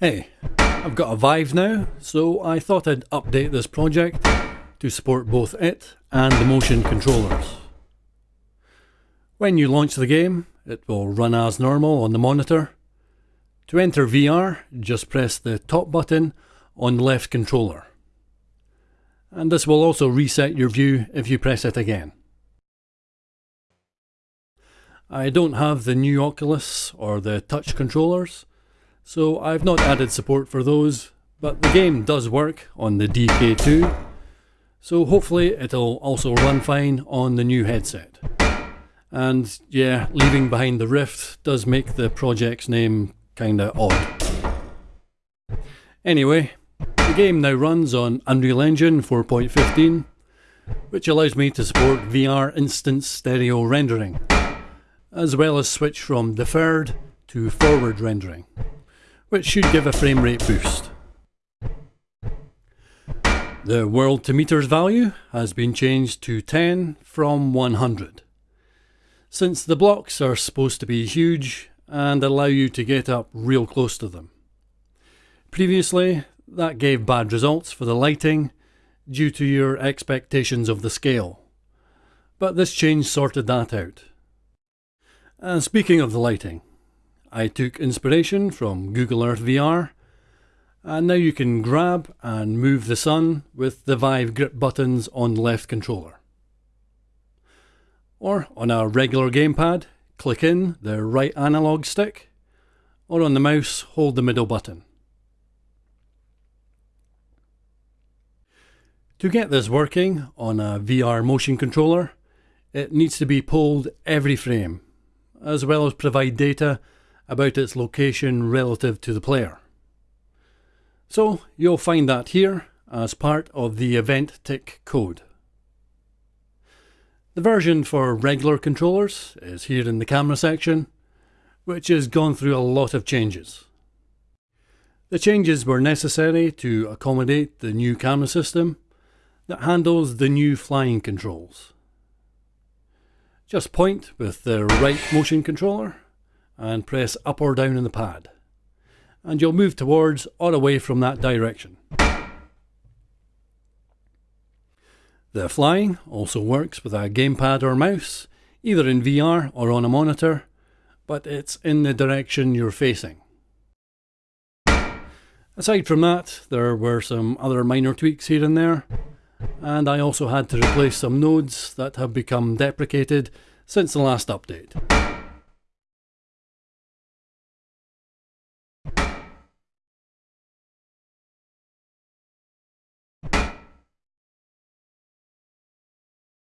Hey, I've got a Vive now, so I thought I'd update this project to support both it and the motion controllers. When you launch the game, it will run as normal on the monitor. To enter VR, just press the top button on the left controller. And this will also reset your view if you press it again. I don't have the new Oculus or the touch controllers, so I've not added support for those, but the game does work on the DK2, so hopefully it'll also run fine on the new headset. And yeah, leaving behind the Rift does make the project's name kinda odd. Anyway, the game now runs on Unreal Engine 4.15, which allows me to support VR instanced stereo rendering as well as switch from deferred to forward rendering, which should give a frame rate boost. The world to meters value has been changed to 10 from 100. Since the blocks are supposed to be huge and allow you to get up real close to them. Previously, that gave bad results for the lighting due to your expectations of the scale. But this change sorted that out. And speaking of the lighting, I took inspiration from Google Earth VR, and now you can grab and move the sun with the Vive grip buttons on the left controller. Or on a regular gamepad, click in the right analog stick, or on the mouse, hold the middle button. To get this working on a VR motion controller, it needs to be pulled every frame as well as provide data about its location relative to the player. So you'll find that here as part of the event tick code. The version for regular controllers is here in the camera section, which has gone through a lot of changes. The changes were necessary to accommodate the new camera system that handles the new flying controls. Just point with the right motion controller and press up or down in the pad. And you'll move towards or away from that direction. The flying also works with a gamepad or mouse, either in VR or on a monitor, but it's in the direction you're facing. Aside from that, there were some other minor tweaks here and there, and I also had to replace some nodes that have become deprecated since the last update.